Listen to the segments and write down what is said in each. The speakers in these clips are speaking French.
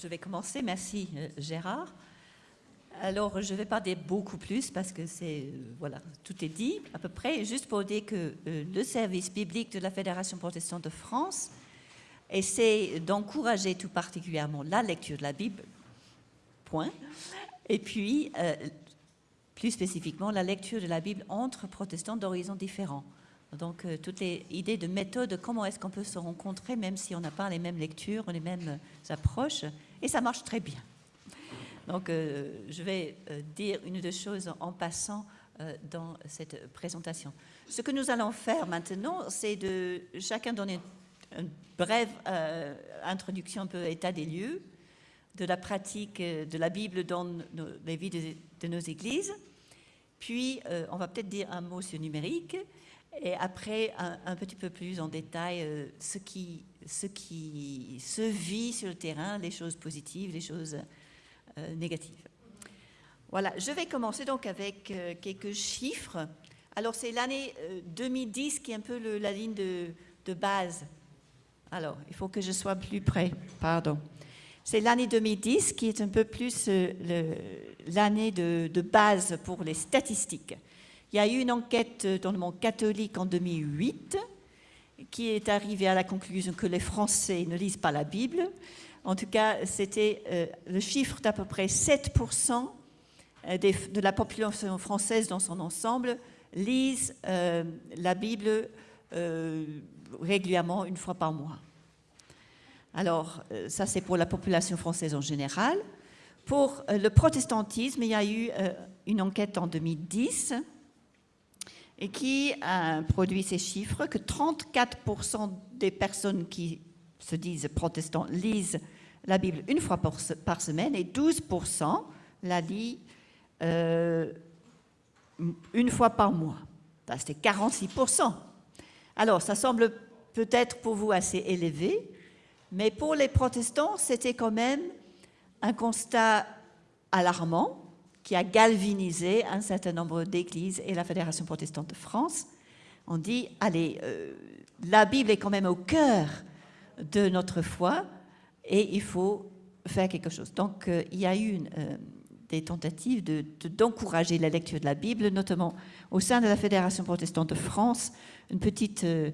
je vais commencer. Merci euh, Gérard. Alors, je ne vais pas dire beaucoup plus parce que c'est, euh, voilà, tout est dit à peu près. Juste pour dire que euh, le service biblique de la Fédération protestante de France essaie d'encourager tout particulièrement la lecture de la Bible, point. Et puis, plus spécifiquement, la lecture de la Bible entre protestants d'horizons différents. Donc, toutes les idées de méthode, comment est-ce qu'on peut se rencontrer, même si on n'a pas les mêmes lectures, les mêmes approches, et ça marche très bien. Donc, euh, je vais euh, dire une ou deux choses en passant dans cette présentation. Ce que nous allons faire maintenant, c'est de chacun donner une brève introduction, un peu état des lieux, de la pratique de la Bible dans les vies de, nos églises. Puis, on va peut-être dire un mot sur numérique et après, un, petit peu plus en détail, euh, ce, qui, ce qui se vit sur le terrain, les choses positives, les choses euh, négatives. Voilà, je vais commencer donc avec euh, quelques chiffres. Alors, c'est l'année 2010 qui est un peu la ligne de, de, base. Alors, il faut que je sois plus près, pardon. C'est l'année 2010 qui est un peu plus l'année de, de base pour les statistiques. Il y a eu une enquête dans le monde catholique en 2008 qui est arrivée à la conclusion que les Français ne lisent pas la Bible. En tout cas, c'était euh, le chiffre d'à peu près 7% euh, de la population française dans son ensemble lisent euh, la Bible régulièrement, une fois par mois. Alors, ça c'est pour la population française en général. Pour le protestantisme, il y a eu une enquête en 2010 et qui a produit ces chiffres que 34% des personnes qui se disent protestants lisent la Bible une fois par semaine et 12% la lisent euh, une fois par mois. C'était 46%. Alors, ça semble peut-être pour vous assez élevé, mais pour les protestants, c'était quand même un constat alarmant qui a galvanisé un certain nombre d'églises et la Fédération protestante de France. On dit, allez, euh, la Bible est quand même au cœur de notre foi et il faut faire quelque chose. Donc, euh, il y a eu euh, des tentatives d'encourager la lecture de la Bible, notamment au sein de la Fédération protestante de France, une petite de,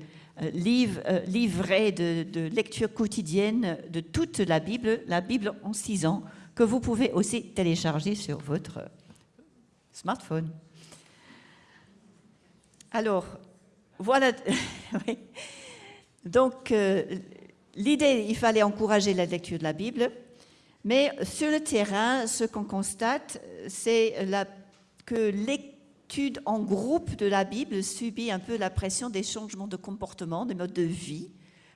de, lecture quotidienne de toute la Bible, la Bible en six ans, que vous pouvez aussi télécharger sur votre smartphone. Alors, voilà. Donc, euh, l'idée, il fallait encourager la lecture de la Bible, mais sur le terrain, ce qu'on constate, c'est que l'étude en groupe de la Bible subit un peu la pression des changements de comportement, des modes de vie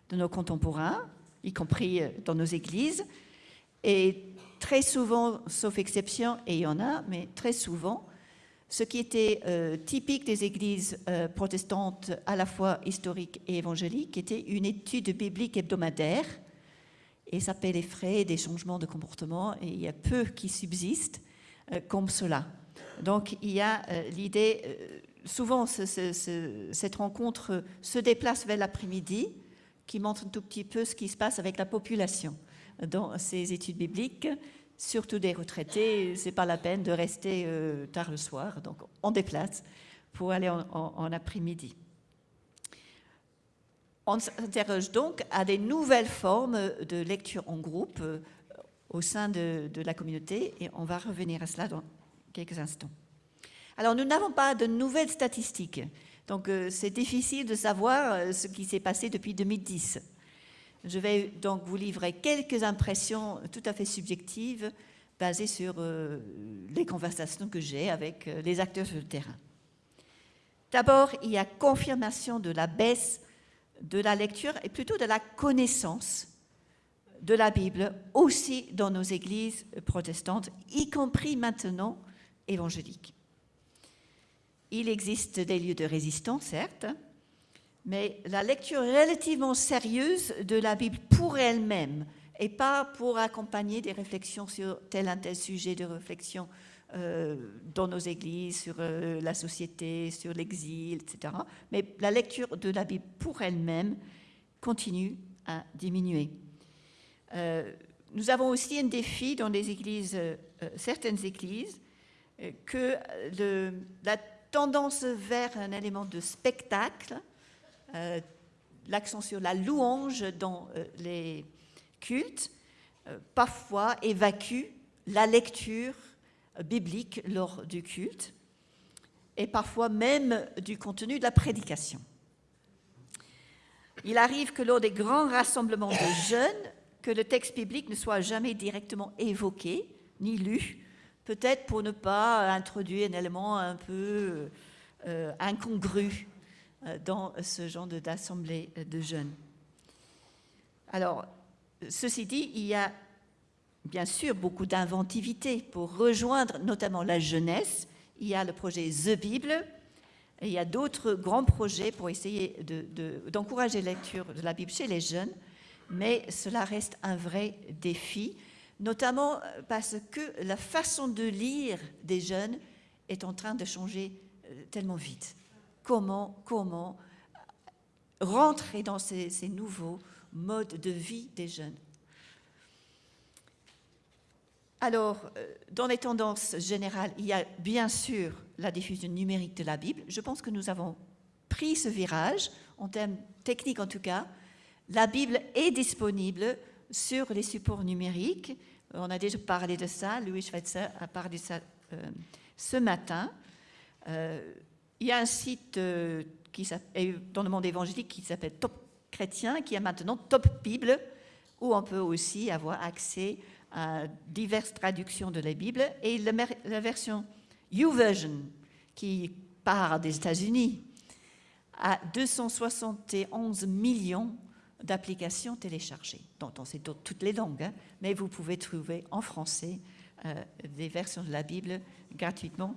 de nos contemporains, y compris euh, dans nos églises, et très souvent, sauf exception, et il y en a, mais très souvent, ce qui était euh, typique des églises euh, protestantes à la fois historiques et évangéliques était une étude biblique hebdomadaire, et ça paie les frais des changements de comportement, et il y a peu qui subsistent euh, comme cela. Donc il y a l'idée, souvent cette rencontre se déplace vers l'après-midi, qui montre un tout petit peu ce qui se passe avec la population dans ces études bibliques, surtout des retraités, c'est pas la peine de rester euh, tard le soir, donc on déplace pour aller en, après-midi. On s'interroge donc à des nouvelles formes de lecture en groupe euh, au sein de, la communauté et on va revenir à cela dans quelques instants. Alors nous n'avons pas de nouvelles statistiques, donc euh, c'est difficile de savoir ce qui s'est passé depuis 2010. Je vais donc vous livrer quelques impressions tout à fait subjectives basées sur euh, les conversations que j'ai avec euh, les acteurs sur le terrain. D'abord, il y a confirmation de la baisse de la lecture et plutôt de la connaissance de la Bible aussi dans nos églises protestantes, y compris maintenant évangéliques. Il existe des lieux de résistance, certes, mais la lecture relativement sérieuse de la Bible pour elle-même et pas pour accompagner des réflexions sur tel ou tel sujet de réflexion euh, dans nos églises, sur euh, la société, sur l'exil, etc. Mais la lecture de la Bible pour elle-même continue à diminuer. Euh, nous avons aussi un défi dans les églises, certaines églises, que la tendance vers un élément de spectacle, l'accent sur la louange dans les cultes, parfois évacue la lecture biblique lors du culte et parfois même du contenu de la prédication. Il arrive que lors des grands rassemblements de jeunes, que le texte biblique ne soit jamais directement évoqué ni lu, peut-être pour ne pas introduire un élément un peu euh, incongru euh, dans ce genre d'assemblée de jeunes. Alors, ceci dit, il y a bien sûr beaucoup d'inventivité pour rejoindre notamment la jeunesse. Il y a le projet The Bible, il y a d'autres grands projets pour essayer d'encourager la lecture de la Bible chez les jeunes, mais cela reste un vrai défi, notamment parce que la façon de lire des jeunes est en train de changer euh, tellement vite. Comment, comment rentrer dans ces nouveaux modes de vie des jeunes alors, euh, dans les tendances générales, il y a bien sûr la diffusion numérique de la Bible. Je pense que nous avons pris ce virage, en termes techniques en tout cas. La Bible est disponible sur les supports numériques. On a déjà parlé de ça, Louis Schweitzer a parlé de ça euh, ce matin. Euh, il y a un site qui dans le monde évangélique qui s'appelle Top Chrétien, qui a maintenant Top Bible, où on peut aussi avoir accès diverses traductions de la Bible, et la, version YouVersion, qui part des États-Unis, a 271 millions d'applications téléchargées, dont on sait toutes les langues, hein. mais vous pouvez trouver en français euh, des versions de la Bible gratuitement.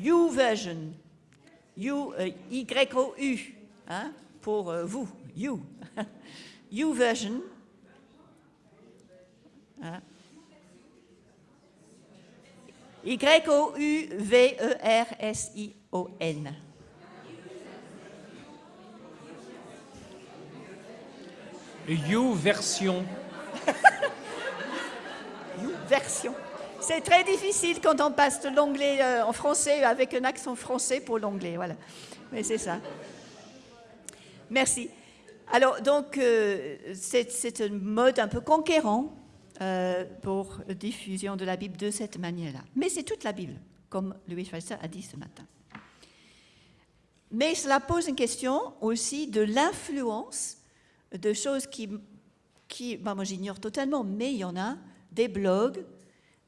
YouVersion, you, euh, Y-O-U, hein, pour euh, vous, you. YouVersion, Y-O-U-V-E-R-S-I-O-N. You version. you version. C'est très difficile quand on passe de l'anglais euh, en français avec un accent français pour l'anglais, voilà. Mais c'est ça. Merci. Alors, donc, euh, c'est un mode un peu conquérant euh, pour diffusion de la Bible de cette manière-là. Mais c'est toute la Bible, comme Louis Schweitzer a dit ce matin. Mais cela pose une question aussi de l'influence de choses qui, qui bah, moi j'ignore totalement, mais il y en a, des blogs,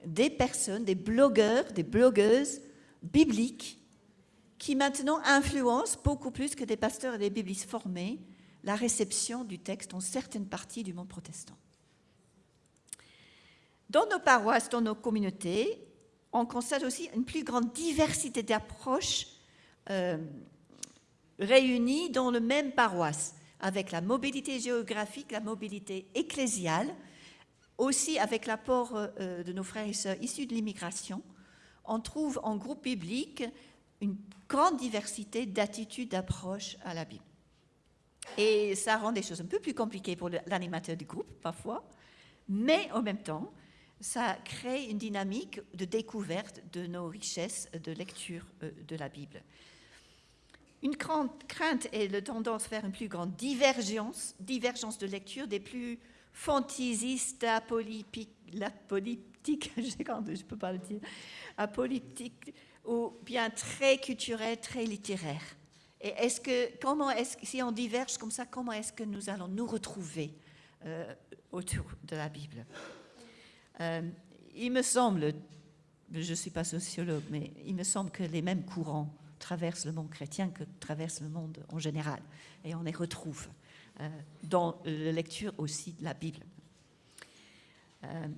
des personnes, des blogueurs, des blogueuses bibliques qui maintenant influencent beaucoup plus que des pasteurs et des biblistes formés la réception du texte dans certaines parties du monde protestant. Dans nos paroisses, dans nos communautés, on constate aussi une plus grande diversité d'approches euh, réunies dans le même paroisse, avec la mobilité géographique, la mobilité ecclésiale, aussi avec l'apport euh, de nos frères et sœurs issus de l'immigration. On trouve en groupe biblique une grande diversité d'attitudes, d'approches à la Bible. Et ça rend des choses un peu plus compliquées pour l'animateur du groupe, parfois, mais en même temps, ça crée une dynamique de découverte de nos richesses de lecture euh, de la Bible. Une grande crainte est la tendance vers une plus grande divergence de lecture des plus fantaisistes, apolitiques, je ne peux pas le dire, apolitiques, ou bien très culturels, très littéraires. Et est-ce que, comment est-ce si on diverge comme ça, comment est-ce que nous allons nous retrouver euh, autour de la Bible? Euh, il me semble, je ne suis pas sociologue, mais il me semble que les mêmes courants traversent le monde chrétien que traversent le monde en général. Et on les retrouve dans la lecture aussi de la Bible. Euh,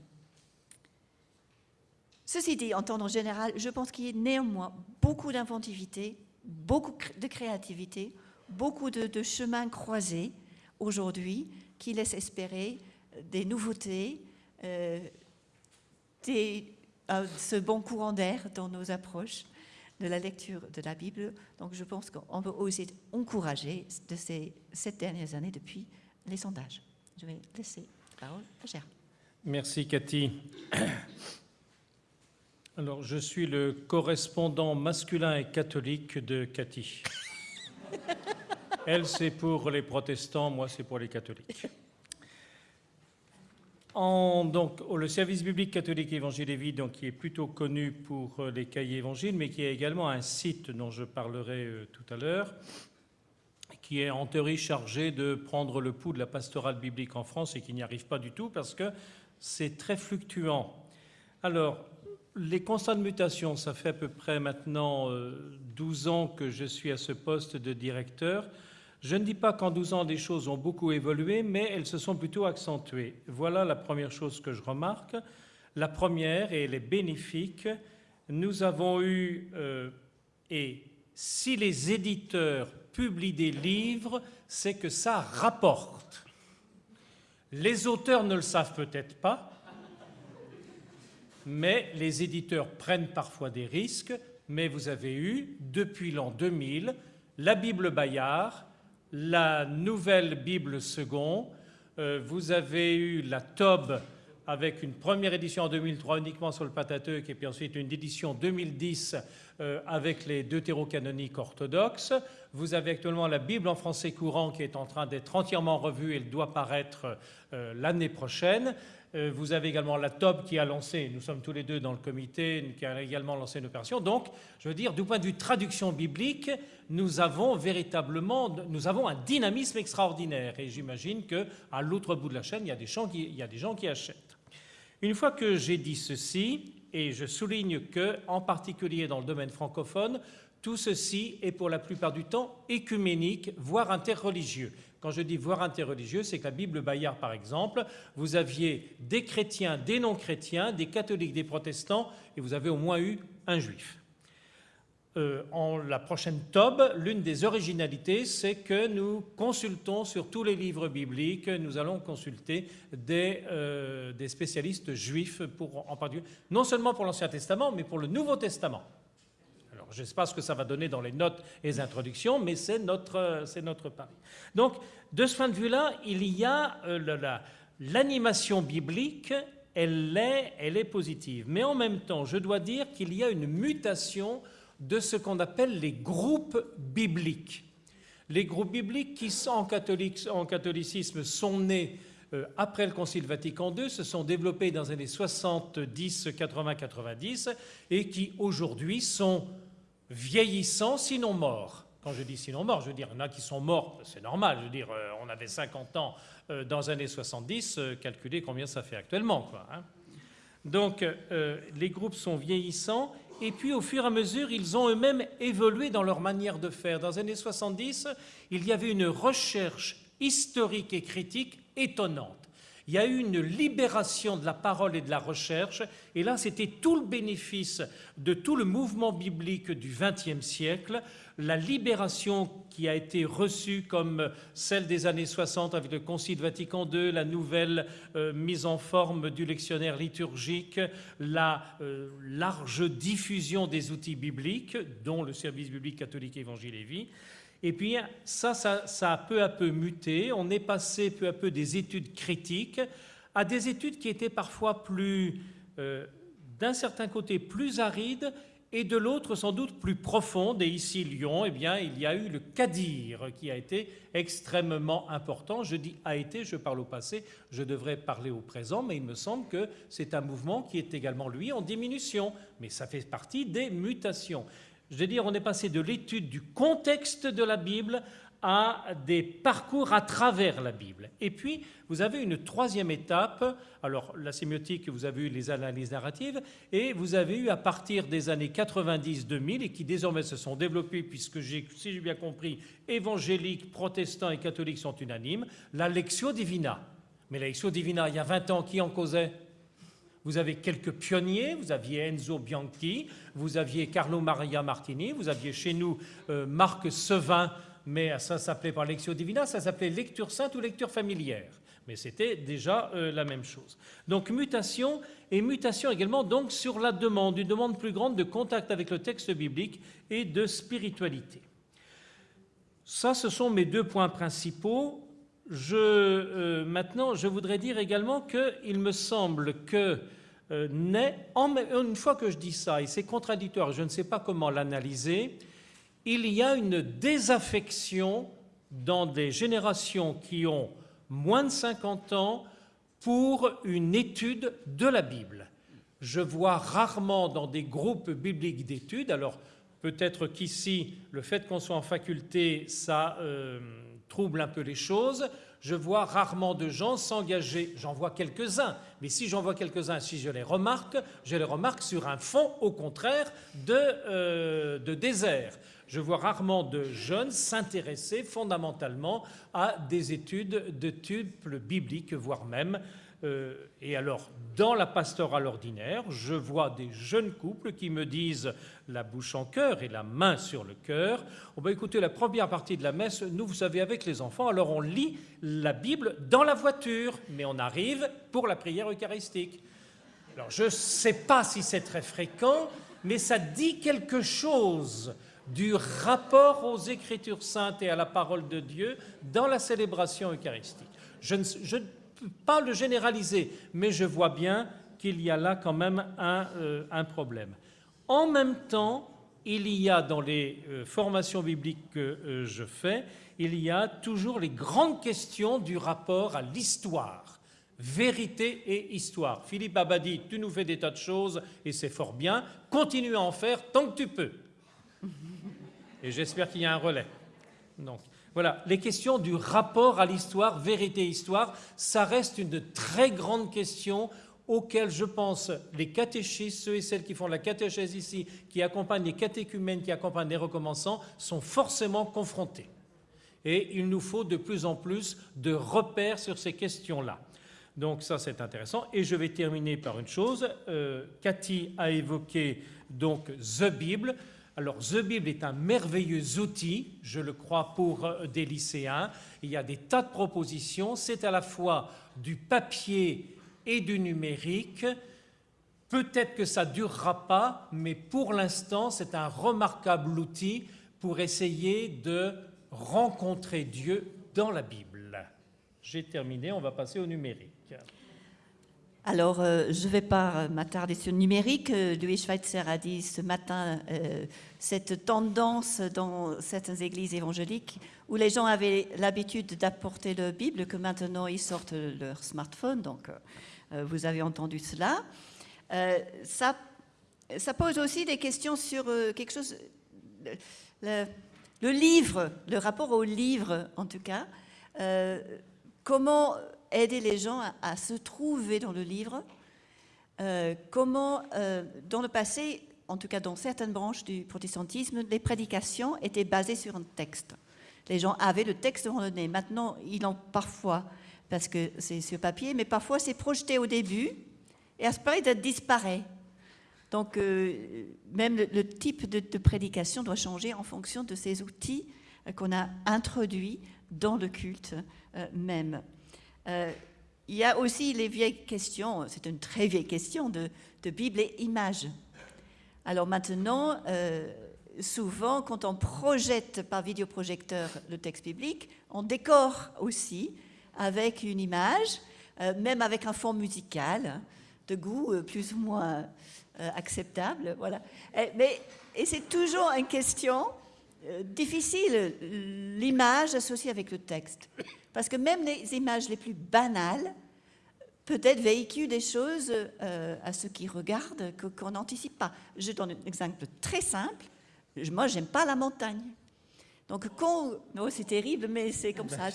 ceci dit, en temps général, je pense qu'il y a néanmoins beaucoup d'inventivité, beaucoup de créativité, beaucoup de, de chemins croisés aujourd'hui qui laissent espérer des nouveautés, euh, ce bon courant d'air dans nos approches de la lecture de la Bible. Donc je pense qu'on peut aussi encourager de ces sept dernières années depuis les sondages. Je vais laisser la parole à Gérard. Merci Cathy. Alors, je suis le correspondant masculin et catholique de Cathy. Elle, c'est pour les protestants, moi, c'est pour les catholiques. Donc, le service biblique catholique Vie, donc, qui est plutôt connu pour euh, les cahiers évangiles, mais qui a également un site dont je parlerai euh, tout à l'heure, qui est en théorie chargé de prendre le pouls de la pastorale biblique en France et qui n'y arrive pas du tout parce que c'est très fluctuant. Alors, les constats de mutation, ça fait à peu près maintenant 12 euh, ans que je suis à ce poste de directeur. Je ne dis pas qu'en 12 ans, des choses ont beaucoup évolué, mais elles se sont plutôt accentuées. Voilà la première chose que je remarque. La première, et elle est bénéfique, nous avons eu, euh, et si les éditeurs publient des livres, c'est que ça rapporte. Les auteurs ne le savent peut-être pas, mais les éditeurs prennent parfois des risques, mais vous avez eu, depuis l'an 2000, la Bible Bayard, la nouvelle Bible second. Euh, vous avez eu la Tob avec une première édition en 2003 uniquement sur le Pentateuque et puis ensuite une édition 2010 euh, avec les deutérocanoniques orthodoxes. Vous avez actuellement la Bible en français courant qui est en train d'être entièrement revue. Elle doit paraître euh, l'année prochaine. Euh, vous avez également la TOB qui a lancé, nous sommes tous les deux dans le comité, qui a également lancé une opération. Donc, je veux dire, du point de vue traduction biblique, nous avons véritablement nous avons un dynamisme extraordinaire. Et j'imagine qu'à l'autre bout de la chaîne, il y, a des gens qui, il y a des gens qui achètent. Une fois que j'ai dit ceci, et je souligne que, en particulier dans le domaine francophone, tout ceci est pour la plupart du temps écuménique, voire interreligieux. Quand je dis voire interreligieux, c'est que la Bible Bayard, par exemple, vous aviez des chrétiens, des non-chrétiens, des catholiques, des protestants, et vous avez au moins eu un juif. Euh, en la prochaine Tob, l'une des originalités, c'est que nous consultons sur tous les livres bibliques, nous allons consulter des, euh, des spécialistes juifs, pour, en particulier, non seulement pour l'Ancien Testament, mais pour le Nouveau Testament je ne sais pas ce que ça va donner dans les notes et les introductions, mais c'est notre, notre pari. Donc, de ce point de vue-là, il y a euh, l'animation biblique, elle est, elle est positive. Mais en même temps, je dois dire qu'il y a une mutation de ce qu'on appelle les groupes bibliques. Les groupes bibliques qui, en, catholicisme, sont nés euh, après le Concile Vatican II, se sont développés dans les années 70, 80, 90, et qui aujourd'hui sont vieillissants, sinon morts. Quand je dis sinon morts, je veux dire, il y en a qui sont morts, c'est normal. Je veux dire, euh, on avait 50 ans euh, dans les années 70, euh, calculez combien ça fait actuellement. Quoi, hein. Donc, les groupes sont vieillissants, et puis au fur et à mesure, ils ont eux-mêmes évolué dans leur manière de faire. Dans les années 70, il y avait une recherche historique et critique étonnante il y a eu une libération de la parole et de la recherche, et là c'était tout le bénéfice de tout le mouvement biblique du XXe siècle, la libération qui a été reçue comme celle des années 60 avec le Concile Vatican II, la nouvelle euh, mise en forme du lectionnaire liturgique, la euh, large diffusion des outils bibliques, dont le service biblique catholique Évangile et Vie, et puis ça, ça, a peu à peu muté. On est passé peu à peu des études critiques à des études qui étaient parfois plus, euh, d'un certain côté, plus arides et de l'autre sans doute plus profondes. Et ici, Lyon, eh bien, il y a eu le CADIR qui a été extrêmement important. Je dis a été, je parle au passé, je devrais parler au présent, mais il me semble que c'est un mouvement qui est également, lui, en diminution. Mais ça fait partie des mutations. Je veux dire, on est passé de l'étude du contexte de la Bible à des parcours à travers la Bible. Et puis, vous avez une troisième étape, alors la sémiotique, vous avez eu les analyses narratives, et vous avez eu à partir des années 90-2000, et qui désormais se sont développées, puisque si j'ai bien compris, évangéliques, protestants et catholiques sont unanimes, la Lectio Divina. Mais la Lectio Divina, il y a 20 ans, qui en causait? Vous avez quelques pionniers, vous aviez Enzo Bianchi, vous aviez Carlo Maria Martini, vous aviez chez nous euh, Marc Sevin, mais ça s'appelait pas Lectio Divina, ça s'appelait lecture sainte ou lecture familière. Mais c'était déjà euh, la même chose. Donc mutation et mutation également donc sur la demande, une demande plus grande de contact avec le texte biblique et de spiritualité. Ça, ce sont mes deux points principaux. Je, maintenant, je voudrais dire également qu'il me semble que naît, une fois que je dis ça, et c'est contradictoire, je ne sais pas comment l'analyser, il y a une désaffection dans des générations qui ont moins de 50 ans pour une étude de la Bible. Je vois rarement dans des groupes bibliques d'études, alors peut-être qu'ici, le fait qu'on soit en faculté, ça euh, trouble un peu les choses, je vois rarement de gens s'engager, j'en vois quelques-uns, mais si j'en vois quelques-uns, si je les remarque, je les remarque sur un fond, au contraire, de, euh, de désert je vois rarement de jeunes s'intéresser fondamentalement à des études de type biblique, voire même. Euh, et alors, dans la pastorale ordinaire, je vois des jeunes couples qui me disent la bouche en cœur et la main sur le cœur. On va écouter la première partie de la messe. Nous, vous savez, avec les enfants, alors on lit la Bible dans la voiture, mais on arrive pour la prière eucharistique. Alors, je ne sais pas si c'est très fréquent, mais ça dit quelque chose du rapport aux Écritures saintes et à la parole de Dieu dans la célébration eucharistique. Je ne, peux pas le généraliser, mais je vois bien qu'il y a là quand même un, euh, problème. En même temps, il y a dans les euh, formations bibliques que euh, je fais, il y a toujours les grandes questions du rapport à l'histoire. Vérité et histoire. Philippe Abadi, tu nous fais des tas de choses et c'est fort bien. Continue à en faire tant que tu peux. Et j'espère qu'il y a un relais. Donc, voilà, les questions du rapport à l'histoire, vérité-histoire, ça reste une très grande question auxquelles je pense les catéchistes, ceux et celles qui font la catéchèse ici, qui accompagnent les catéchumènes, qui accompagnent les recommençants, sont forcément confrontés. Et il nous faut de plus en plus de repères sur ces questions-là. Donc ça, c'est intéressant. Et je vais terminer par une chose. Euh, Cathy a évoqué donc The Bible. Alors, The Bible est un merveilleux outil, je le crois, pour euh, des lycéens. Il y a des tas de propositions. C'est à la fois du papier et du numérique. Peut-être que ça ne durera pas, mais pour l'instant, c'est un remarquable outil pour essayer de rencontrer Dieu dans la Bible. J'ai terminé, on va passer au numérique. Alors, euh, je ne vais pas m'attarder sur le numérique. Euh, Louis Schweitzer a dit ce matin euh, cette tendance dans certaines églises évangéliques où les gens avaient l'habitude d'apporter leur Bible, que maintenant ils sortent leur smartphone. Donc, vous avez entendu cela. ça, pose aussi des questions sur quelque chose. Le, le, livre, le rapport au livre en tout cas. comment aider les gens à, se trouver dans le livre. Euh, comment, euh, dans le passé, en tout cas dans certaines branches du protestantisme, les prédications étaient basées sur un texte. Les gens avaient le texte devant le nez. Maintenant, ils l'ont parfois, parce que c'est sur papier, mais parfois c'est projeté au début et à ce moment-là, il disparaît. Donc, euh, même le, type de, de, prédication doit changer en fonction de ces outils qu'on a introduits dans le culte même. Euh, il y a aussi les vieilles questions, c'est une très vieille question de, Bible et images. Alors maintenant, euh, souvent, quand on projette par vidéoprojecteur le texte biblique, on décore aussi avec une image, euh, même avec un fond musical de goût plus ou moins acceptable. Voilà. Mais, et c'est toujours une question difficile, l'image associée avec le texte. Parce que même les images les plus banales peut-être véhiculent des choses euh, à ceux qui regardent qu'on n'anticipe pas. Je donne un exemple très simple. Moi, j'aime pas la montagne. Donc quand... Oh, c'est terrible, mais c'est comme ça.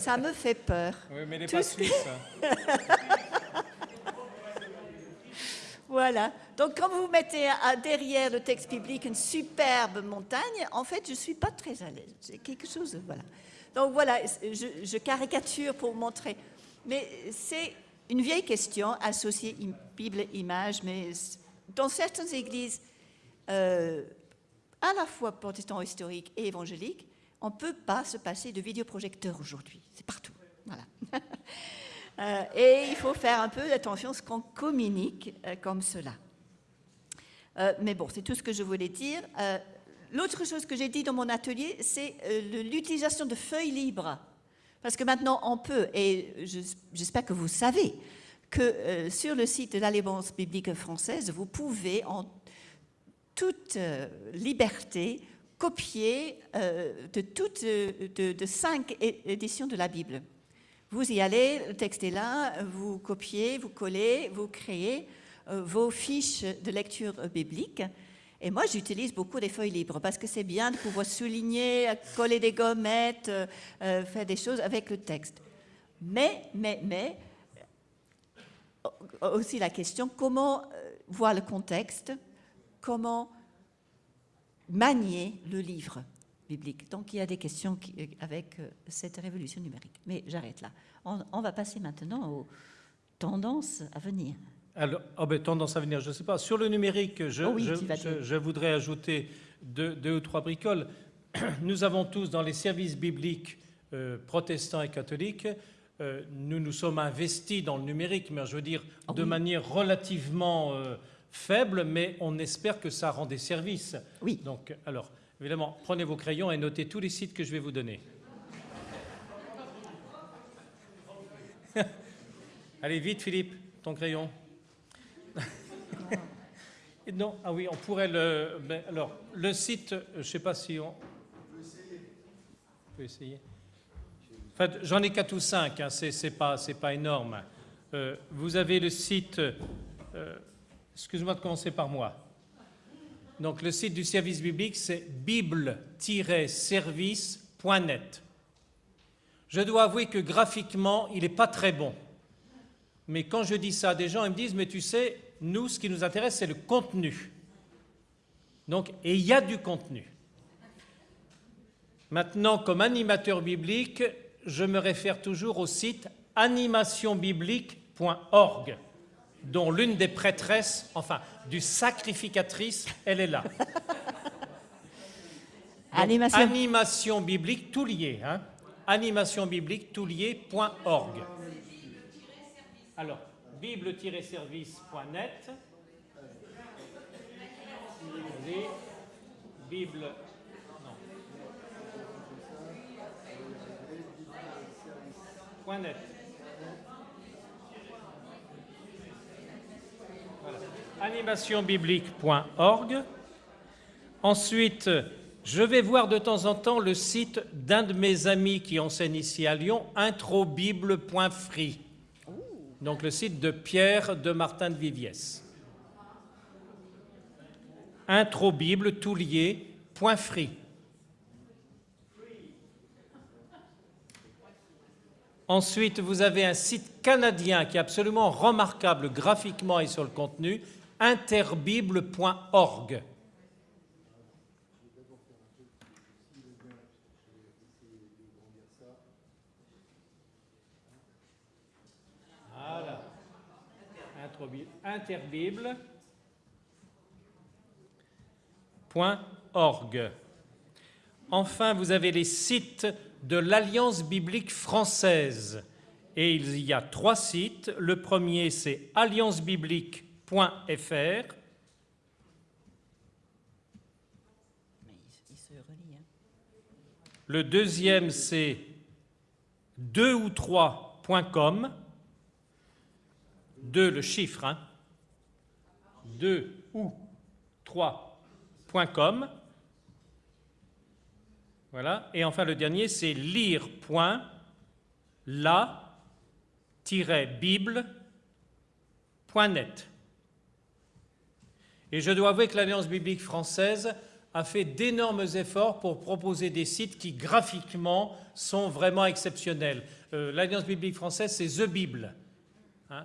ça me fait peur. Oui, mais les pas suisses. voilà. Donc quand vous mettez derrière le texte biblique une superbe montagne, en fait, je ne suis pas très à l'aise. C'est quelque chose... Voilà. Donc voilà, je, caricature pour montrer. Mais c'est une vieille question associée Bible image, mais dans certaines églises, euh, à la fois protestants historiques et évangéliques, on ne peut pas se passer de vidéoprojecteur aujourd'hui. C'est partout. Voilà. Euh, et il faut faire un peu attention à ce qu'on communique euh, comme cela. mais bon, c'est tout ce que je voulais dire. L'autre chose que j'ai dit dans mon atelier, c'est euh, l'utilisation de feuilles libres. Parce que maintenant, on peut, et j'espère que vous savez, que euh, sur le site de l'Alliance biblique française, vous pouvez en toute euh, liberté copier de toutes de, cinq éditions de la Bible. Vous y allez, le texte est là, vous copiez, vous collez, vous créez vos fiches de lecture biblique. Et moi, j'utilise beaucoup des feuilles libres parce que c'est bien de pouvoir souligner, coller des gommettes, faire des choses avec le texte. Mais, mais, mais, aussi la question comment euh, voir le contexte, comment manier le livre biblique. Donc il y a des questions euh, avec euh, cette révolution numérique. Mais j'arrête là. On, va passer maintenant aux tendances à venir. Alors, oh ben, tendance à venir, je ne sais pas. Sur le numérique, je, oh je, voudrais ajouter deux, ou trois bricoles. Nous avons tous dans les services bibliques protestants et catholiques euh, nous nous sommes investis dans le numérique, mais je veux dire ah de manière relativement euh, faible, mais on espère que ça rend des services. Oui. Donc, alors, évidemment, prenez vos crayons et notez tous les sites que je vais vous donner. Allez, vite, Philippe, ton crayon. Non, ah oui, on pourrait le. Alors, le site, je ne sais pas si on. On peut essayer. On peut essayer j'en ai quatre ou cinq, hein, c'est pas, pas énorme. Euh, vous avez le site, euh, excuse-moi de commencer par moi. Donc le site du service biblique, c'est bible-service.net. Je dois avouer que graphiquement, il n'est pas très bon. Mais quand je dis ça à des gens, ils me disent, mais tu sais, nous, ce qui nous intéresse, c'est le contenu. Donc, et il y a du contenu. Maintenant, comme animateur biblique, je me réfère toujours au site animationbiblique.org, dont l'une des prêtresses, enfin, du sacrificatrice, elle est là. animation. biblique, tout lié, hein animation biblique, tout lié.org. Alors, bible-service.net. Bible animationbiblique.org. Ensuite, je vais voir de temps en temps le site d'un de mes amis qui enseigne ici à Lyon, introbible.free. Donc le site de Pierre de Martin de Viviès. Introbible, tout lié, .free. Ensuite, vous avez un site canadien qui est absolument remarquable graphiquement et sur le contenu, interbible.org. Voilà. Interbible.org. Enfin, vous avez les sites de l'Alliance biblique française. Et il y a trois sites. Le premier, c'est alliancebiblique.fr. Hein. Le deuxième, c'est 2 ou 3.com. 2 le chiffre, hein. 2 ou 3.com. Voilà. Et enfin, le dernier, c'est lire.la-bible.net. Et je dois avouer que l'Alliance biblique française a fait d'énormes efforts pour proposer des sites qui, graphiquement, sont vraiment exceptionnels. Euh, L'Alliance biblique française, c'est The Bible. Hein.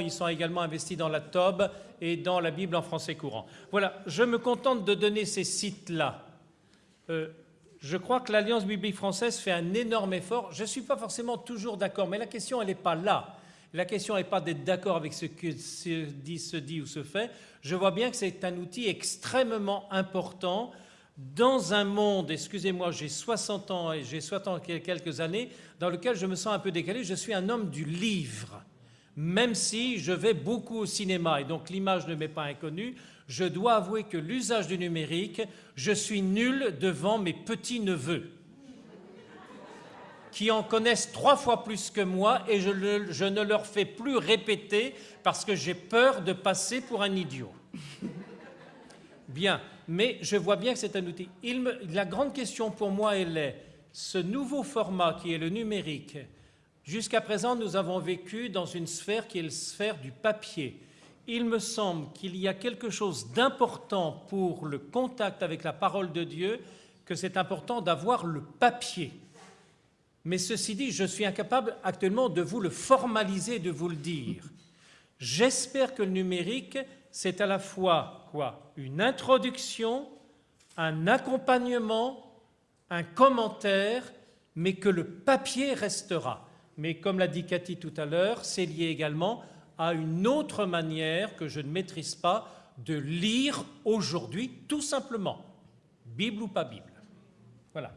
Ils sont également investis dans la TOB et dans la Bible en français courant. Voilà, je me contente de donner ces sites-là euh, je crois que l'Alliance biblique française fait un énorme effort. Je ne suis pas forcément toujours d'accord, mais la question, elle n'est pas là. La question n'est pas d'être d'accord avec ce que se dit, se dit ou se fait. Je vois bien que c'est un outil extrêmement important dans un monde, excusez-moi, j'ai 60 ans et j'ai 60 ans quelques années, dans lequel je me sens un peu décalé. Je suis un homme du livre, même si je vais beaucoup au cinéma et donc l'image ne m'est pas inconnue je dois avouer que l'usage du numérique, je suis nul devant mes petits-neveux qui en connaissent trois fois plus que moi et je, ne leur fais plus répéter parce que j'ai peur de passer pour un idiot. Bien, mais je vois bien que c'est un outil. la grande question pour moi, elle est, ce nouveau format qui est le numérique, jusqu'à présent, nous avons vécu dans une sphère qui est la sphère du papier. Il me semble qu'il y a quelque chose d'important pour le contact avec la parole de Dieu, que c'est important d'avoir le papier. Mais ceci dit, je suis incapable actuellement de vous le formaliser, de vous le dire. J'espère que le numérique, c'est à la fois quoi? Une introduction, un accompagnement, un commentaire, mais que le papier restera. Mais comme l'a dit Cathy tout à l'heure, c'est lié également à une autre manière que je ne maîtrise pas de lire aujourd'hui, tout simplement, Bible ou pas Bible. Voilà.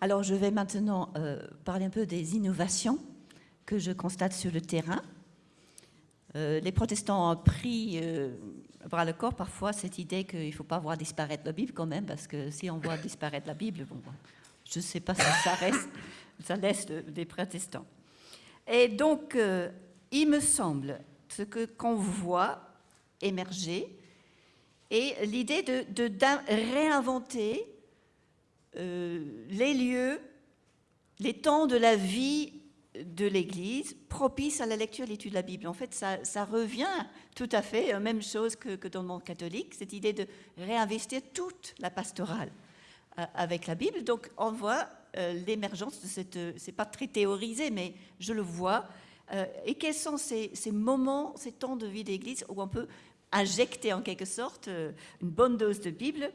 Alors je vais maintenant euh, parler un peu des innovations que je constate sur le terrain. Euh, les protestants ont pris euh, bras le corps parfois cette idée qu'il ne faut pas voir disparaître la Bible quand même, parce que si on voit disparaître la Bible, bon, je ne sais pas si ça reste, ça laisse des protestants. Et donc, euh, il me semble, ce que qu'on voit émerger, est l'idée de, réinventer les lieux, les temps de la vie de l'Église propice à la lecture et l'étude de la Bible. En fait, ça, revient tout à fait, euh, même chose que, dans le monde catholique, cette idée de réinvestir toute la pastorale euh, avec la Bible. Donc, on voit euh, l'émergence de cette... C'est pas très théorisé, mais je le vois. et quels sont ces, moments, ces temps de vie d'Église où on peut injecter en quelque sorte une bonne dose de Bible?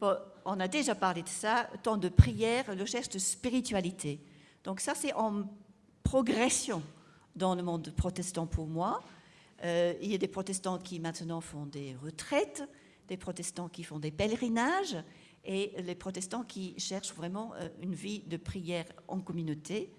On a déjà parlé de ça, temps de prière, recherche de spiritualité. Donc ça, c'est en progression dans le monde protestant pour moi. Euh, il y a des protestants qui maintenant font des retraites, des protestants qui font des pèlerinages et les protestants qui cherchent vraiment euh, une vie de prière en communauté.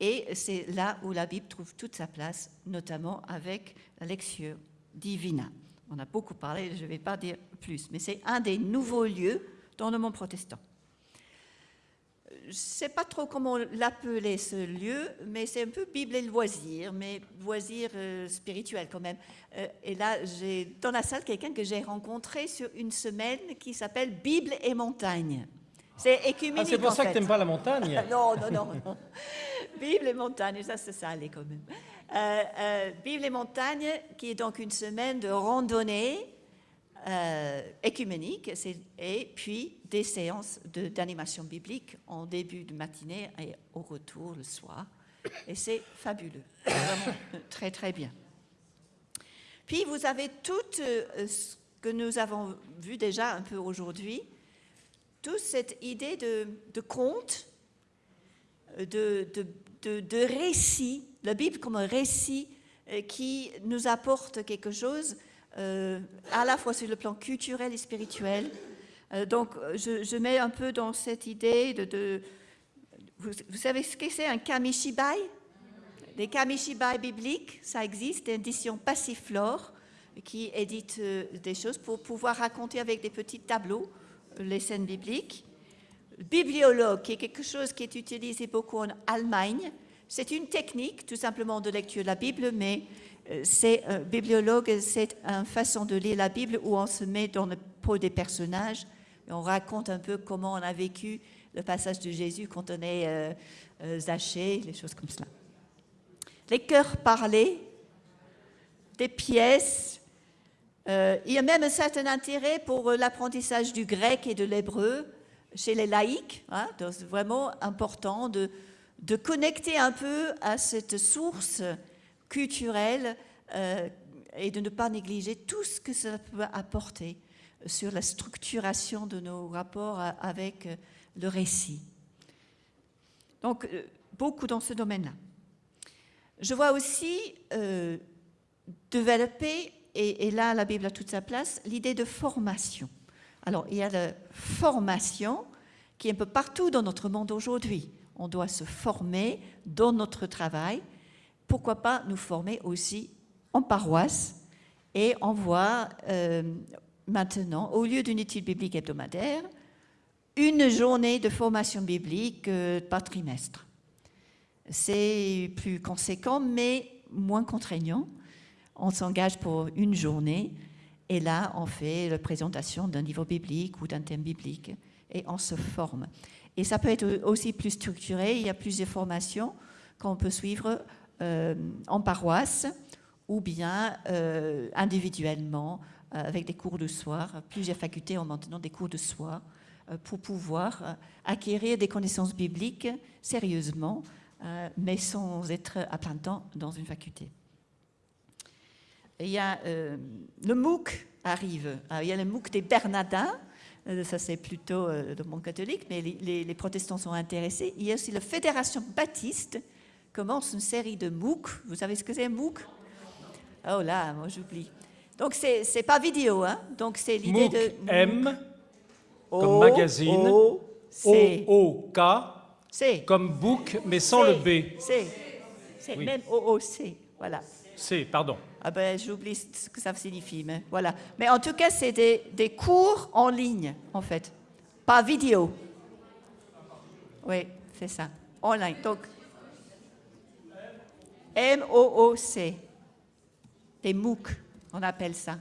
Et c'est là où la Bible trouve toute sa place, notamment avec la lecture divina. On a beaucoup parlé, je ne vais pas dire plus, mais c'est un des nouveaux lieux dans le monde protestant je ne sais pas trop comment l'appeler ce lieu, mais c'est un peu Bible et loisir, mais loisir euh, spirituel quand même. Euh, et là, j'ai dans la salle quelqu'un que j'ai rencontré sur une semaine qui s'appelle Bible et montagne. C'est écuménique. Ah, c'est pour ça que tu n'aimes pas la montagne Non, non, non. Bible et montagne, ça, ça allait quand même. Euh, Bible et montagne, qui est donc une semaine de randonnée euh, écuménique et puis des séances d'animation biblique en début de matinée et au retour le soir. Et c'est fabuleux, vraiment très très bien. Puis vous avez tout euh, ce que nous avons vu déjà un peu aujourd'hui, toute cette idée de, conte, de, de, de, récit, la Bible comme un récit euh, qui nous apporte quelque chose euh, à la fois sur le plan culturel et spirituel. Euh, donc, je, mets un peu dans cette idée de... vous, savez ce que c'est un kamishibai? Les kamishibai bibliques, ça existe, édition Passiflore qui édite euh, des choses pour pouvoir raconter avec des petits tableaux les scènes bibliques. Bibliologue, qui est quelque chose qui est utilisé beaucoup en Allemagne. C'est une technique, tout simplement, de lecture de la Bible, mais euh, c'est un euh, bibliologue, c'est une façon de lire la Bible où on se met dans le peau des personnages et on raconte un peu comment on a vécu le passage de Jésus quand on est euh, zaché, les choses comme cela. Les cœurs parlés, des pièces. il y a même un certain intérêt pour l'apprentissage du grec et de l'hébreu chez les laïcs. Hein, c'est vraiment important de, de connecter un peu à cette source culturelle euh, et de ne pas négliger tout ce que ça peut apporter sur la structuration de nos rapports avec euh, le récit. Donc, euh, beaucoup dans ce domaine-là. Je vois aussi développer, et, et, là la Bible a toute sa place, l'idée de formation. Alors, il y a la formation qui est un peu partout dans notre monde aujourd'hui. On doit se former dans notre travail, pourquoi pas nous former aussi en paroisse et on voit euh, maintenant, au lieu d'une étude biblique hebdomadaire, une journée de formation biblique euh, par trimestre. C'est plus conséquent, mais moins contraignant. On s'engage pour une journée et là, on fait la présentation d'un niveau biblique ou d'un thème biblique et on se forme. Et ça peut être aussi plus structuré. Il y a plusieurs formations qu'on peut suivre en paroisse ou bien euh, individuellement avec des cours de soir. Plusieurs facultés ont maintenant des cours de soir euh, pour pouvoir euh, acquérir des connaissances bibliques sérieusement, euh, mais sans être à plein temps dans une faculté. Il y a le MOOC arrive. il y a le MOOC des Bernardins. Ça, c'est plutôt de monde catholique, mais les, protestants sont intéressés. Il y a aussi la Fédération baptiste commence une série de MOOC. Vous savez ce que c'est un MOOC? Oh là, moi j'oublie. Donc, c'est n'est pas vidéo, hein Donc, c'est l'idée de... M comme magazine. O, O, K. C. Comme book, mais sans le B. C. C'est même O, O, C. Voilà. C, pardon. Ah ben, j'oublie ce que ça signifie, mais voilà. Mais en tout cas, c'est des, des, cours en ligne, en fait. Pas vidéo. Oui, c'est ça. Online. Donc, M-O-O-C. Des MOOC, on appelle ça.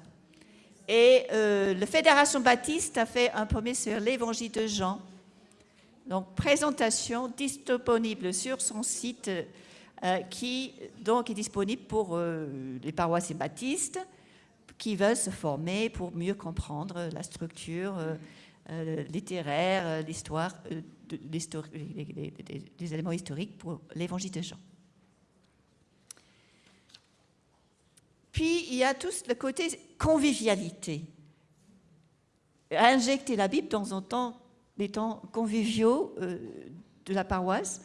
Et euh, la Fédération Baptiste a fait un premier sur l'évangile de Jean. Donc, présentation disponible sur son site euh, qui donc est disponible pour euh, les paroissiens baptistes qui veulent se former pour mieux comprendre la structure littéraire, l'histoire, des éléments historiques pour l'évangile de Jean. Puis, il y a tout le côté convivialité. Injecter la Bible dans un temps, les temps conviviaux euh, de la paroisse.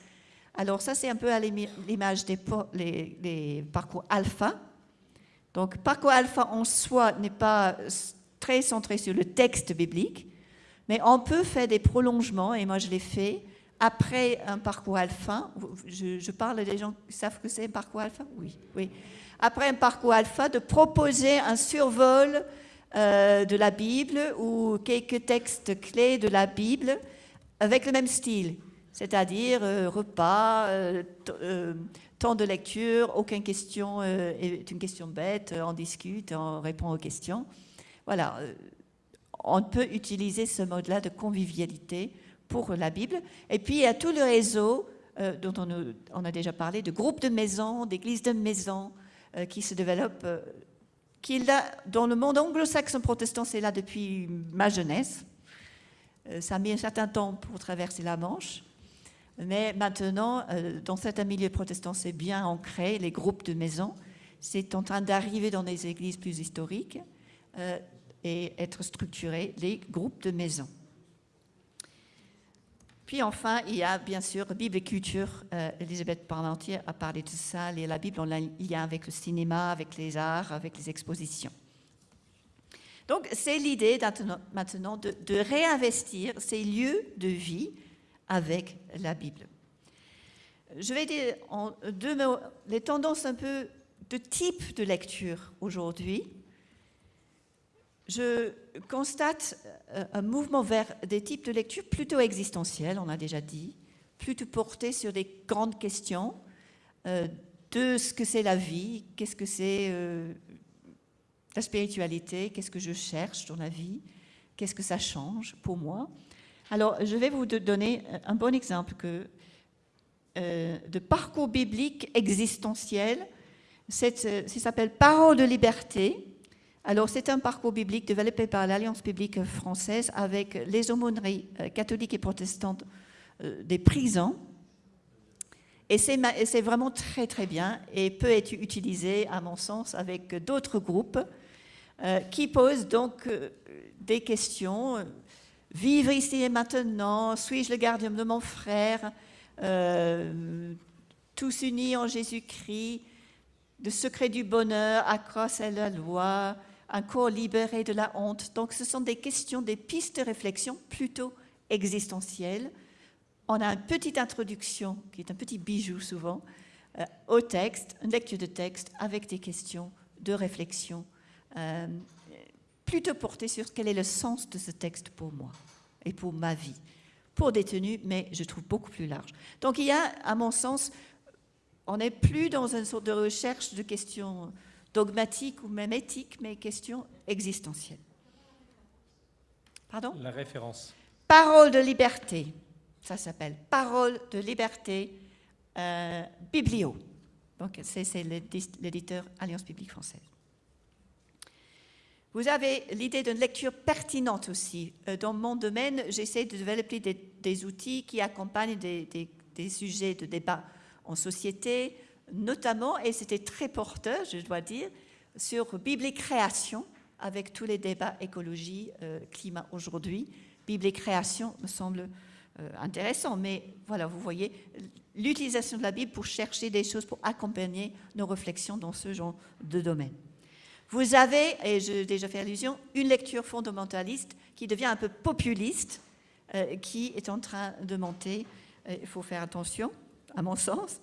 Alors ça, c'est un peu à l'image des parcours alpha. Donc, parcours alpha en soi n'est pas très centré sur le texte biblique, mais on peut faire des prolongements, et moi je l'ai fait, après un parcours alpha. Je, je parle des gens qui savent que c'est un parcours alpha? Oui, oui après un parcours alpha, de proposer un survol euh, de la Bible ou quelques textes clés de la Bible avec le même style, c'est-à-dire euh, repas, euh, temps de lecture, aucune question est une question bête, on discute, on répond aux questions. Voilà, on peut utiliser ce mode-là de convivialité pour la Bible. Et puis il y a tout le réseau dont on, a déjà parlé, de groupes de maisons, d'églises de maisons, qui se développe, euh, qui est là dans le monde anglo-saxon protestant, c'est là depuis ma jeunesse. Euh, ça a mis un certain temps pour traverser la Manche. Mais maintenant, dans certains milieux protestants, c'est bien ancré, les groupes de maisons. C'est en train d'arriver dans des églises plus historiques et être structuré, les groupes de maisons. Puis enfin, il y a bien sûr Bible et culture. Euh, Elisabeth Parmentier a parlé de ça. La Bible, y a avec le cinéma, avec les arts, avec les expositions. Donc, c'est l'idée maintenant de, réinvestir ces lieux de vie avec la Bible. Je vais dire en deux mots les tendances un peu de type de lecture aujourd'hui je constate euh, un mouvement vers des types de lecture plutôt existentiels, on a déjà dit, plutôt portés sur des grandes questions euh, de ce que c'est la vie, qu'est-ce que c'est euh, la spiritualité, qu'est-ce que je cherche dans la vie, qu'est-ce que ça change pour moi. Alors, je vais vous donner un bon exemple que, de parcours biblique existentiel. Ça s'appelle Parole de liberté alors, c'est un parcours biblique développé par l'Alliance biblique française avec les aumôneries euh, catholiques et protestantes euh, des prisons. Et c'est vraiment très, très bien et peut être utilisé, à mon sens, avec d'autres groupes euh, qui posent donc des questions. Vivre ici et maintenant, suis-je le gardien de mon frère Tous unis en Jésus-Christ, le secret du bonheur, accroître la loi, un corps libéré de la honte. Donc ce sont des questions, des pistes de réflexion plutôt existentielles. On a une petite introduction, qui est un petit bijou souvent, euh, au texte, une lecture de texte avec des questions de réflexion, euh, plutôt portées sur quel est le sens de ce texte pour moi et pour ma vie. pour détenus, mais je trouve beaucoup plus large. Donc il y a, à mon sens, on n'est plus dans une sorte de recherche de questions dogmatiques ou même éthiques, mais questions existentielles. Pardon La référence. Parole de liberté, ça s'appelle Parole de liberté euh, Biblio. Donc c'est l'éditeur Alliance Biblique Française. Vous avez l'idée d'une lecture pertinente aussi. Euh, dans mon domaine, j'essaie de développer des, outils qui accompagnent des, sujets de débat en société, notamment, et c'était très porteur, je dois dire, sur Bible et création, avec tous les débats écologie, euh, climat aujourd'hui. Bible et création me semble euh, intéressant, mais voilà, vous voyez, l'utilisation de la Bible pour chercher des choses, pour accompagner nos réflexions dans ce genre de domaine. Vous avez, et j'ai déjà fait allusion, une lecture fondamentaliste qui devient un peu populiste, euh, qui est en train de monter. Il faut faire attention, à mon sens.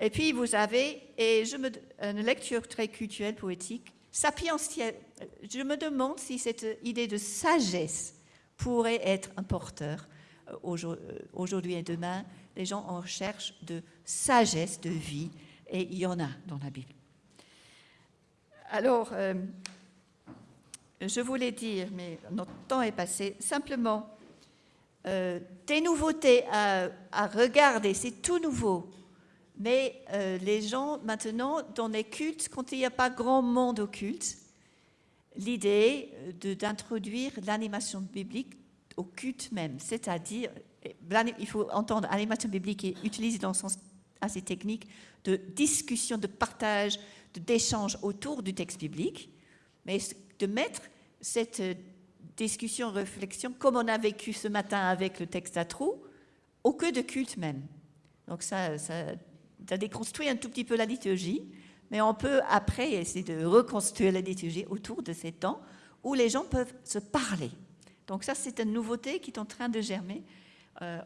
Et puis vous avez, et je me, une lecture très culturelle, poétique, sapientielle. Je me demande si cette idée de sagesse pourrait être un porteur euh, euh, aujourd'hui et demain. Les gens en recherche de sagesse de vie, et il y en a dans la Bible. Alors, euh, je voulais dire, mais notre temps est passé, simplement, des nouveautés à, regarder, c'est tout nouveau. Mais les gens, maintenant, dans les cultes, quand il n'y a pas grand monde au culte, l'idée d'introduire l'animation biblique au culte même, c'est-à-dire, il faut entendre l'animation biblique est utilisée dans le sens assez technique de discussion, de partage, d'échange autour du texte biblique, mais de mettre cette discussion, réflexion, comme on a vécu ce matin avec le texte à trous, au cœur de culte même. Donc ça, ça, ça déconstruit un tout petit peu la liturgie, mais on peut après essayer de reconstruire la liturgie autour de ces temps où les gens peuvent se parler. Donc ça, c'est une nouveauté qui est en train de germer euh,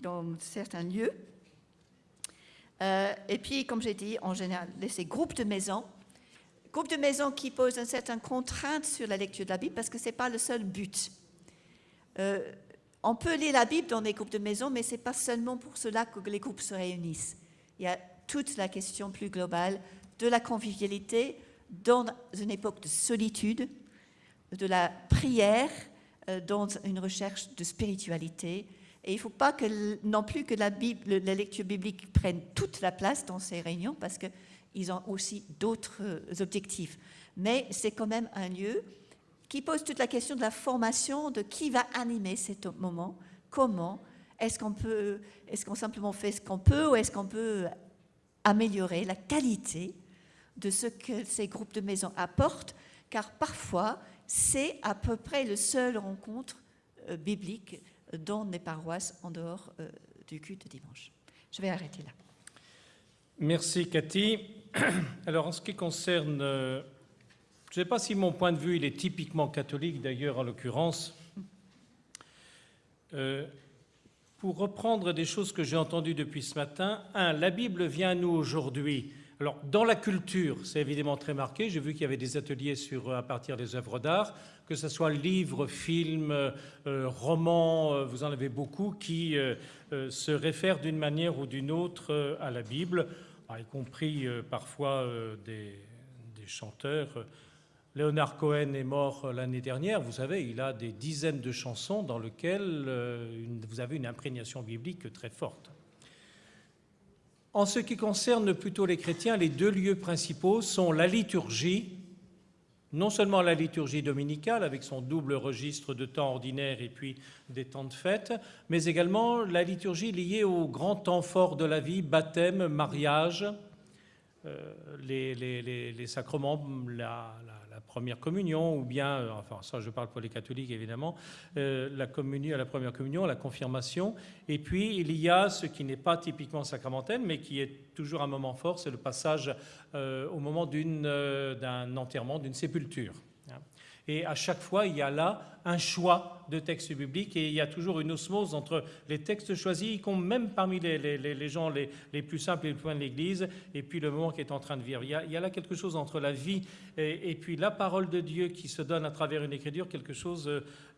dans certains lieux. Euh, et puis, comme j'ai dit, en général, ces groupes de maisons, groupes de maisons qui posent une certaine contrainte sur la lecture de la Bible parce que ce n'est pas le seul but. Euh, on peut lire la Bible dans des groupes de maisons, mais ce n'est pas seulement pour cela que les groupes se réunissent. Il y a toute la question plus globale de la convivialité dans une époque de solitude, de la prière euh, dans une recherche de spiritualité. Et il ne faut pas que, non plus que la, Bible, la lecture biblique prenne toute la place dans ces réunions parce qu'ils ont aussi d'autres euh, objectifs. Mais c'est quand même un lieu qui pose toute la question de la formation, de qui va animer cet moment, comment, est-ce qu'on peut, est-ce qu'on simplement fait ce qu'on peut ou est-ce qu'on peut améliorer la qualité de ce que ces groupes de maisons apportent, car parfois c'est à peu près le seul rencontre euh, biblique dans les paroisses en dehors euh, du culte dimanche. Je vais arrêter là. Merci Cathy. Alors en ce qui concerne, euh, je ne sais pas si mon point de vue est typiquement catholique d'ailleurs en l'occurrence. pour reprendre des choses que j'ai entendues depuis ce matin, un, la Bible vient à nous aujourd'hui alors, dans la culture, c'est évidemment très marqué. J'ai vu qu'il y avait des ateliers sur, à partir des œuvres d'art, que ce soit livres, films, euh, romans, euh, vous en avez beaucoup qui euh, se réfèrent d'une manière ou d'une autre à la Bible, y compris parfois des, chanteurs. Léonard Cohen est mort l'année dernière. Vous savez, il a des dizaines de chansons dans lesquelles vous avez une imprégnation biblique très forte. En ce qui concerne plutôt les chrétiens, les deux lieux principaux sont la liturgie, non seulement la liturgie dominicale avec son double registre de temps ordinaire et puis des temps de fête, mais également la liturgie liée aux grands temps forts de la vie, baptême, mariage, euh, les, sacrements, la, première communion, ou bien, euh, enfin ça je parle pour les catholiques évidemment, euh, la communion, la première communion, la confirmation, et puis il y a ce qui n'est pas typiquement sacramentel, mais qui est toujours un moment fort, c'est le passage au moment d'un enterrement, d'une sépulture. Et à chaque fois, il y a là un choix de textes bibliques et il y a toujours une osmose entre les textes choisis, même parmi les, gens les, plus simples et les plus loin de l'Église, et puis le moment qui est en train de vivre. Il y a, là quelque chose entre la vie et, puis la parole de Dieu qui se donne à travers une écriture, quelque chose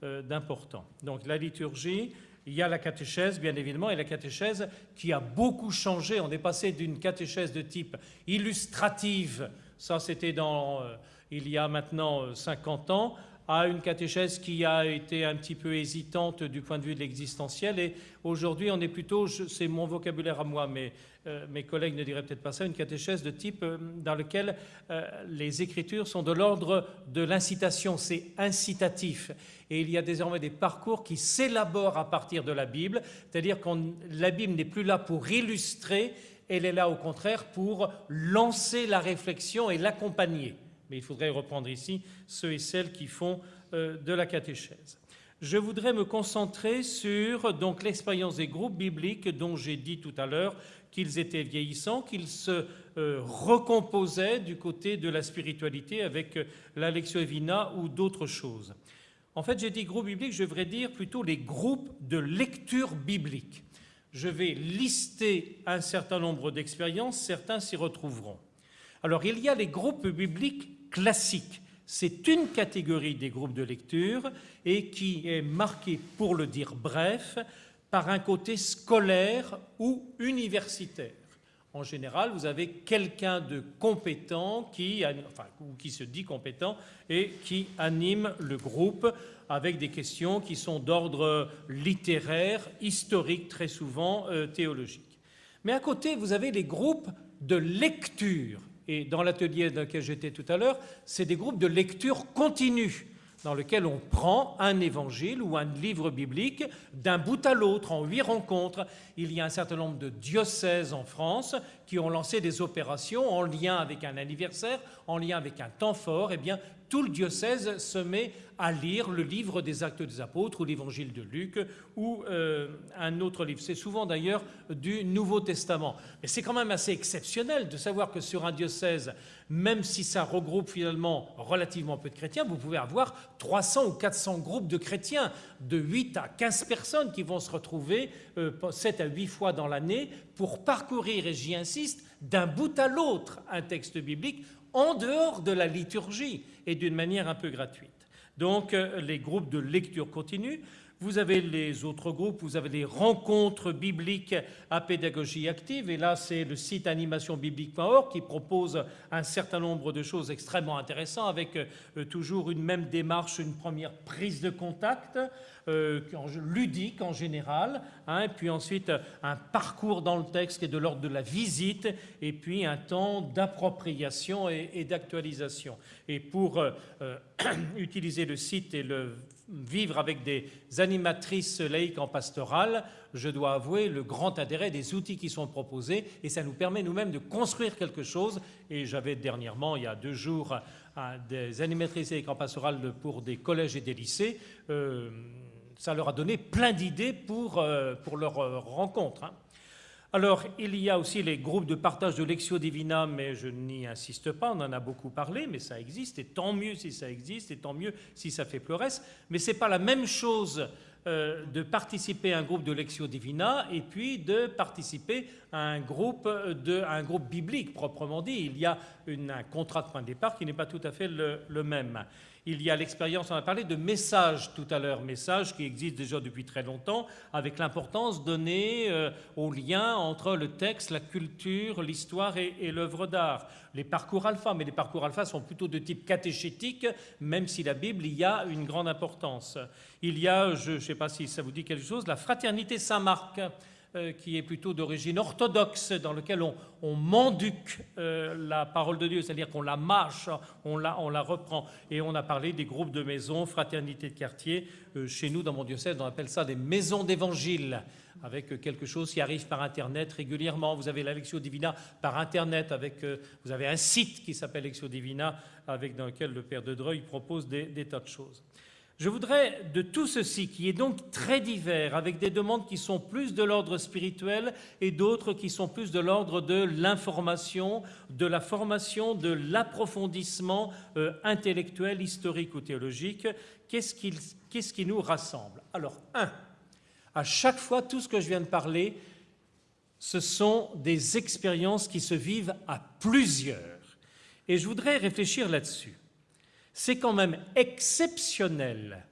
euh, d'important. Donc la liturgie, il y a la catéchèse, bien évidemment, et la catéchèse qui a beaucoup changé. On est passé d'une catéchèse de type illustrative, ça c'était dans, euh, il y a maintenant 50 euh, ans, à une catéchèse qui a été un petit peu hésitante du point de vue de l'existentiel. Et aujourd'hui, on est plutôt, c'est mon vocabulaire à moi, mais euh, mes collègues ne diraient peut-être pas ça, une catéchèse de type dans lequel les écritures sont de l'ordre de l'incitation, c'est incitatif et il y a désormais des parcours qui s'élaborent à partir de la Bible, c'est-à-dire que la Bible n'est plus là pour illustrer, elle est là au contraire pour lancer la réflexion et l'accompagner. Mais il faudrait reprendre ici ceux et celles qui font euh, de la catéchèse. Je voudrais me concentrer sur donc l'expérience des groupes bibliques dont j'ai dit tout à l'heure qu'ils étaient vieillissants, qu'ils se euh, recomposaient du côté de la spiritualité avec euh, la Lectio Evina ou d'autres choses. En fait, j'ai dit groupe biblique, je devrais dire plutôt les groupes de lecture biblique. Je vais lister un certain nombre d'expériences, certains s'y retrouveront. Alors, il y a les groupes bibliques classiques. C'est une catégorie des groupes de lecture et qui est marquée, pour le dire bref, par un côté scolaire ou universitaire. En général, vous avez quelqu'un de compétent qui, enfin, qui se dit compétent et qui anime le groupe avec des questions qui sont d'ordre littéraire, historique, très souvent euh, théologique. Mais à côté, vous avez les groupes de lecture. Et dans l'atelier dans lequel j'étais tout à l'heure, c'est des groupes de lecture continue dans lequel on prend un évangile ou un livre biblique d'un bout à l'autre en huit rencontres. Il y a un certain nombre de diocèses en France qui ont lancé des opérations en lien avec un anniversaire, en lien avec un temps fort. Eh bien, tout le diocèse se met à lire le livre des Actes des Apôtres ou l'évangile de Luc ou euh, un autre livre. C'est souvent d'ailleurs du Nouveau Testament. Mais c'est quand même assez exceptionnel de savoir que sur un diocèse, même si ça regroupe finalement relativement peu de chrétiens, vous pouvez avoir 300 ou 400 groupes de chrétiens, de 8 à 15 personnes qui vont se retrouver 7 euh, à 8 fois dans l'année pour parcourir, et j'y insiste, d'un bout à l'autre un texte biblique en dehors de la liturgie et d'une manière un peu gratuite. Donc euh, les groupes de lecture continue, vous avez les autres groupes, vous avez les rencontres bibliques à pédagogie active, et là c'est le site animationbiblique.org qui propose un certain nombre de choses extrêmement intéressantes, avec euh, toujours une même démarche, une première prise de contact, euh, ludique en général, hein, puis ensuite un parcours dans le texte qui est de l'ordre de la visite, et puis un temps d'appropriation et, d'actualisation. Et pour euh, utiliser le site et le vivre avec des animatrices laïques en pastoral, je dois avouer le grand intérêt des outils qui sont proposés et ça nous permet nous-mêmes de construire quelque chose. Et j'avais dernièrement, il y a deux jours, des animatrices laïques en pastoral pour des collèges et des lycées. Euh, ça leur a donné plein d'idées pour, euh, pour leur euh, rencontre. Hein. Alors, il y a aussi les groupes de partage de Lectio Divina, mais je n'y insiste pas, on en a beaucoup parlé, mais ça existe, et tant mieux si ça existe, et tant mieux si ça fait pleuresse. Mais ce n'est pas la même chose euh, de participer à un groupe de Lectio Divina et puis de participer à un groupe, groupe biblique proprement dit. Il y a un contrat de point de départ qui n'est pas tout à fait le même. Il y a l'expérience, on a parlé de messages tout à l'heure, messages qui existent déjà depuis très longtemps, avec l'importance donnée euh, au lien entre le texte, la culture, l'histoire et, l'œuvre d'art. Les parcours alpha, mais les parcours alpha sont plutôt de type catéchétique, même si la Bible y a une grande importance. Il y a, je ne sais pas si ça vous dit quelque chose, la fraternité Saint-Marc. Euh, qui est plutôt d'origine orthodoxe, dans lequel on, on euh, la parole de Dieu, c'est-à-dire qu'on la mâche, on la, reprend. Et on a parlé des groupes de maisons, fraternité de quartier. Euh, chez nous, dans mon diocèse, on appelle ça des maisons d'évangile, avec quelque chose qui arrive par Internet régulièrement. Vous avez la Lectio Divina par Internet, avec, vous avez un site qui s'appelle Lectio Divina, avec, dans lequel le Père de Dreuil propose des tas de choses. Je voudrais de tout ceci, qui est donc très divers, avec des demandes qui sont plus de l'ordre spirituel et d'autres qui sont plus de l'ordre de l'information, de la formation, de l'approfondissement euh, intellectuel, historique ou théologique, qu'est-ce qui, qu'est-ce qui nous rassemble? Alors, un, à chaque fois, tout ce que je viens de parler, ce sont des expériences qui se vivent à plusieurs. Et je voudrais réfléchir là-dessus c'est quand même exceptionnel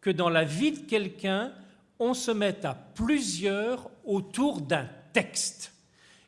que dans la vie de quelqu'un, on se mette à plusieurs autour d'un texte.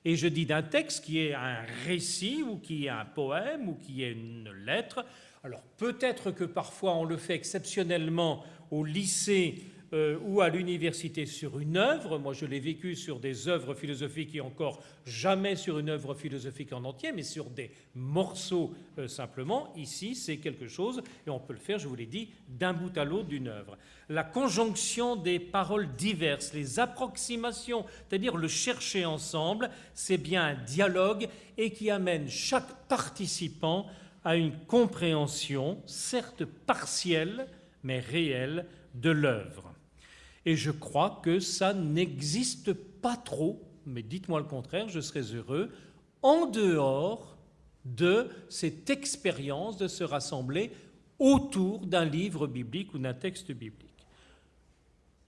Et je dis d'un texte qui est un récit ou qui est un poème ou qui est une lettre. Alors peut-être que parfois on le fait exceptionnellement au lycée euh, ou à l'université sur une œuvre. Moi, je l'ai vécu sur des œuvres philosophiques et encore jamais sur une œuvre philosophique en entier, mais sur des morceaux euh, simplement. Ici, c'est quelque chose, et on peut le faire, je vous l'ai dit, d'un bout à l'autre d'une œuvre. La conjonction des paroles diverses, les approximations, c'est-à-dire le chercher ensemble, c'est bien un dialogue et qui amène chaque participant à une compréhension, certes partielle, mais réelle, de l'œuvre. Et je crois que ça n'existe pas trop, mais dites-moi le contraire, je serais heureux, en dehors de cette expérience de se rassembler autour d'un livre biblique ou d'un texte biblique.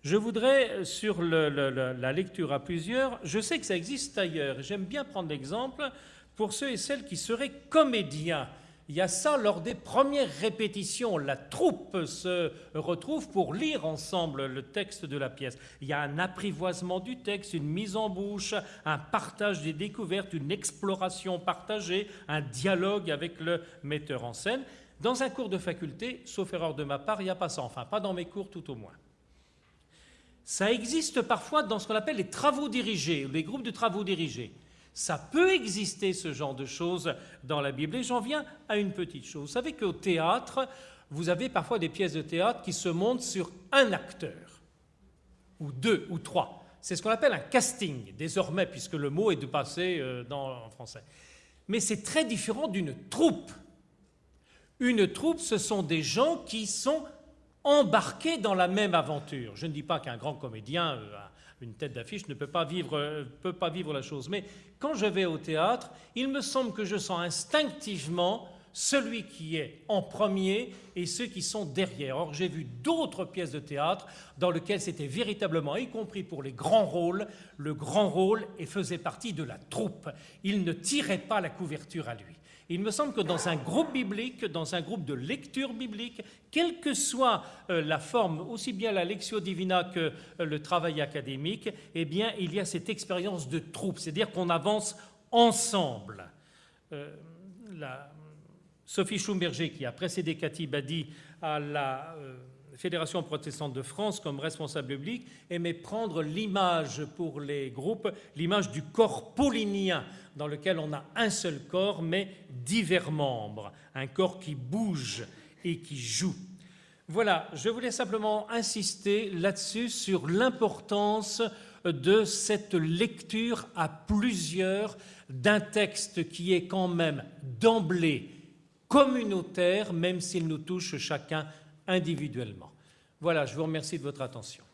Je voudrais, sur la lecture à plusieurs, je sais que ça existe ailleurs, j'aime bien prendre l'exemple pour ceux et celles qui seraient comédiens il y a ça lors des premières répétitions. La troupe se retrouve pour lire ensemble le texte de la pièce. Il y a un apprivoisement du texte, une mise en bouche, un partage des découvertes, une exploration partagée, un dialogue avec le metteur en scène. Dans un cours de faculté, sauf erreur de ma part, il n'y a pas ça. Enfin, pas dans mes cours tout au moins. Ça existe parfois dans ce qu'on appelle les travaux dirigés, les groupes de travaux dirigés. Ça peut exister ce genre de choses dans la Bible. Et j'en viens à une petite chose. Vous savez qu'au théâtre, vous avez parfois des pièces de théâtre qui se montent sur un acteur, ou deux, ou trois. C'est ce qu'on appelle un casting, désormais, puisque le mot est de passer euh, en français. Mais c'est très différent d'une troupe. Une troupe, ce sont des gens qui sont embarqués dans la même aventure. Je ne dis pas qu'un grand comédien euh, une tête d'affiche ne peut pas, vivre, peut pas vivre la chose. Mais quand je vais au théâtre, il me semble que je sens instinctivement celui qui est en premier et ceux qui sont derrière. Or, j'ai vu d'autres pièces de théâtre dans lesquelles c'était véritablement, y compris pour les grands rôles, le grand rôle et faisait partie de la troupe. Il ne tirait pas la couverture à lui. Il me semble que dans un groupe biblique, dans un groupe de lecture biblique, quelle que soit euh, la forme, aussi bien la lectio divina que euh, le travail académique, eh bien, il y a cette expérience de troupe, c'est-à-dire qu'on avance ensemble. Euh, Sophie Schumberger, qui a précédé Cathy Badi à la Fédération protestante de France comme responsable public aimait prendre l'image pour les groupes, l'image du corps paulinien, dans lequel on a un seul corps, mais divers membres, un corps qui bouge et qui joue. Voilà, je voulais simplement insister là-dessus sur l'importance de cette lecture à plusieurs d'un texte qui est quand même d'emblée communautaire, même s'il nous touche chacun individuellement. Voilà, je vous remercie de votre attention.